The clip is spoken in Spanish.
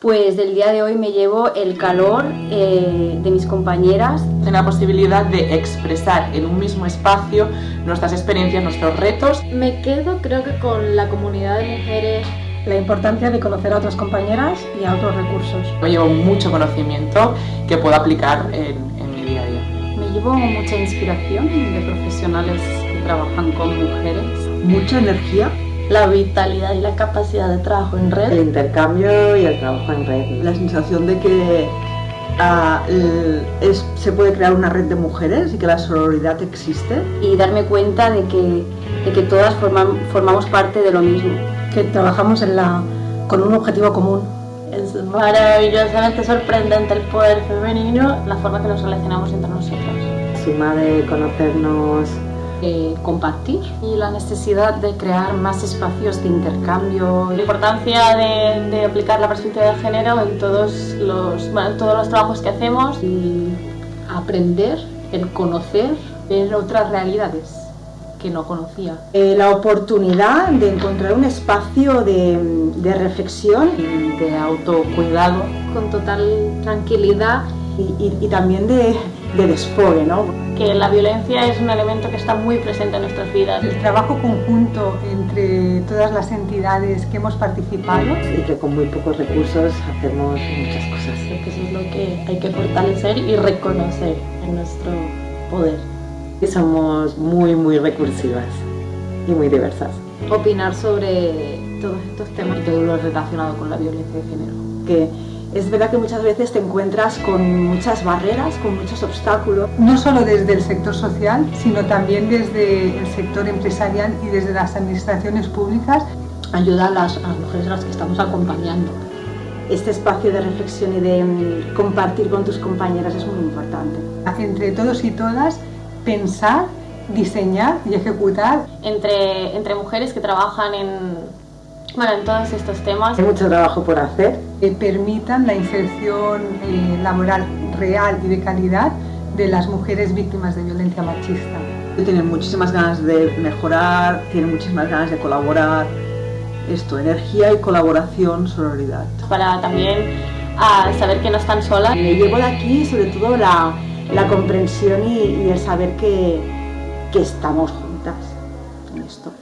Pues del día de hoy me llevo el calor eh, de mis compañeras. En la posibilidad de expresar en un mismo espacio nuestras experiencias, nuestros retos. Me quedo creo que con la comunidad de mujeres la importancia de conocer a otras compañeras y a otros recursos. Me llevo mucho conocimiento que puedo aplicar en, en mi día a día. Me llevo mucha inspiración de profesionales que trabajan con mujeres. Mucha energía la vitalidad y la capacidad de trabajo en red. El intercambio y el trabajo en red. La sensación de que uh, es, se puede crear una red de mujeres y que la sororidad existe. Y darme cuenta de que, de que todas forman, formamos parte de lo mismo. Que trabajamos en la, con un objetivo común. Es maravillosamente sorprendente el poder femenino, la forma que nos relacionamos entre nosotros. Suma de conocernos compartir y la necesidad de crear más espacios de intercambio. La importancia de, de aplicar la perspectiva de género en todos los, bueno, todos los trabajos que hacemos y aprender, el conocer, ver otras realidades que no conocía. Eh, la oportunidad de encontrar un espacio de, de reflexión y de autocuidado con total tranquilidad y, y, y también de, de desfogue, ¿no? Que la violencia es un elemento que está muy presente en nuestras vidas. El trabajo conjunto entre todas las entidades que hemos participado. Y que con muy pocos recursos hacemos muchas cosas. Creo que eso es lo que hay que fortalecer y reconocer en nuestro poder. Y somos muy, muy recursivas y muy diversas. Opinar sobre todos estos temas y todo lo relacionado con la violencia de género. Que es verdad que muchas veces te encuentras con muchas barreras, con muchos obstáculos. No solo desde el sector social, sino también desde el sector empresarial y desde las administraciones públicas. Ayuda a las, a las mujeres a las que estamos acompañando. Este espacio de reflexión y de um, compartir con tus compañeras es muy importante. Entre todos y todas, pensar, diseñar y ejecutar. Entre, entre mujeres que trabajan en, bueno, en todos estos temas. Hay mucho trabajo por hacer. Que permitan la inserción eh, laboral real y de calidad de las mujeres víctimas de violencia machista. Tienen muchísimas ganas de mejorar, tienen muchísimas ganas de colaborar. Esto, energía y colaboración, sororidad. Para también a saber que no están solas. Me llevo de aquí sobre todo la, la comprensión y, y el saber que, que estamos juntas en esto.